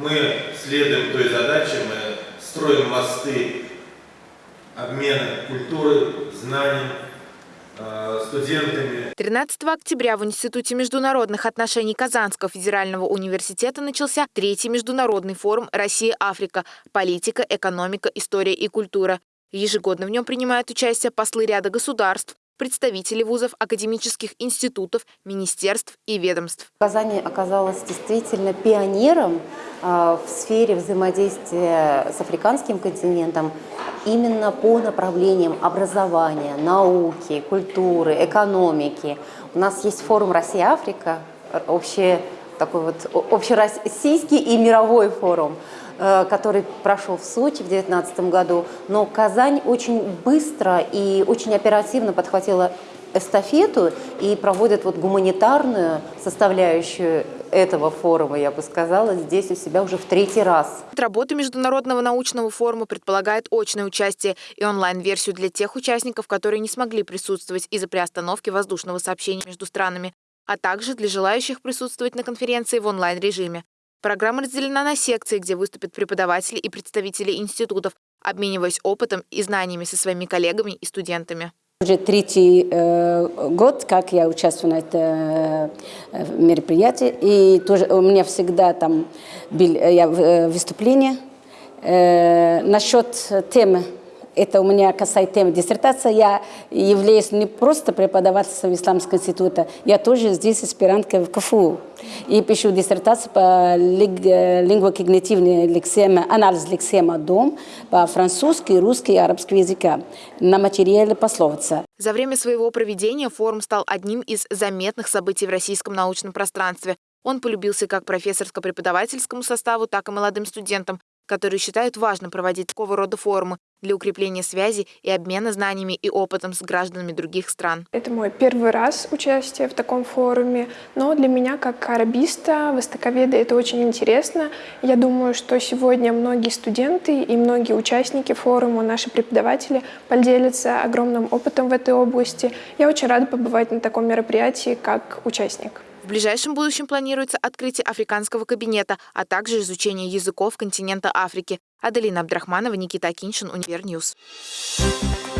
Мы следуем той задаче, мы строим мосты обмена культуры, знаний, э, студентами. 13 октября в Институте международных отношений Казанского федерального университета начался третий международный форум «Россия-Африка. Политика, экономика, история и культура». Ежегодно в нем принимают участие послы ряда государств, представители вузов, академических институтов, министерств и ведомств. Казань оказалась действительно пионером э, в сфере взаимодействия с африканским континентом именно по направлениям образования, науки, культуры, экономики. У нас есть форум «Россия-Африка», общий, такой вот общероссийский и мировой форум – Э, который прошел в Сочи в 2019 году, но Казань очень быстро и очень оперативно подхватила эстафету и проводит вот гуманитарную составляющую этого форума, я бы сказала, здесь у себя уже в третий раз. Работа Международного научного форума предполагает очное участие и онлайн-версию для тех участников, которые не смогли присутствовать из-за приостановки воздушного сообщения между странами, а также для желающих присутствовать на конференции в онлайн-режиме. Программа разделена на секции, где выступят преподаватели и представители институтов, обмениваясь опытом и знаниями со своими коллегами и студентами. Уже третий э, год, как я участвую на этом э, мероприятии, и тоже у меня всегда там был э, я, э, выступление э, насчет темы это у меня касается темы диссертации. Я являюсь не просто преподавателем Исламского института, я тоже здесь аспирантка в КФУ. И пишу диссертацию по лингвокогнитивной лексеме, анализ лексема «дом» по французски, русски и арабскому языка на материале пословица. За время своего проведения форум стал одним из заметных событий в российском научном пространстве. Он полюбился как профессорско-преподавательскому составу, так и молодым студентам, которые считают важным проводить такого рода форумы для укрепления связи и обмена знаниями и опытом с гражданами других стран. Это мой первый раз участие в таком форуме, но для меня как арабиста, востоковеда это очень интересно. Я думаю, что сегодня многие студенты и многие участники форума, наши преподаватели поделятся огромным опытом в этой области. Я очень рада побывать на таком мероприятии как участник. В ближайшем будущем планируется открытие африканского кабинета, а также изучение языков континента Африки. Аделина Абдрахманова, Никита Акиншин, Univer News. Thank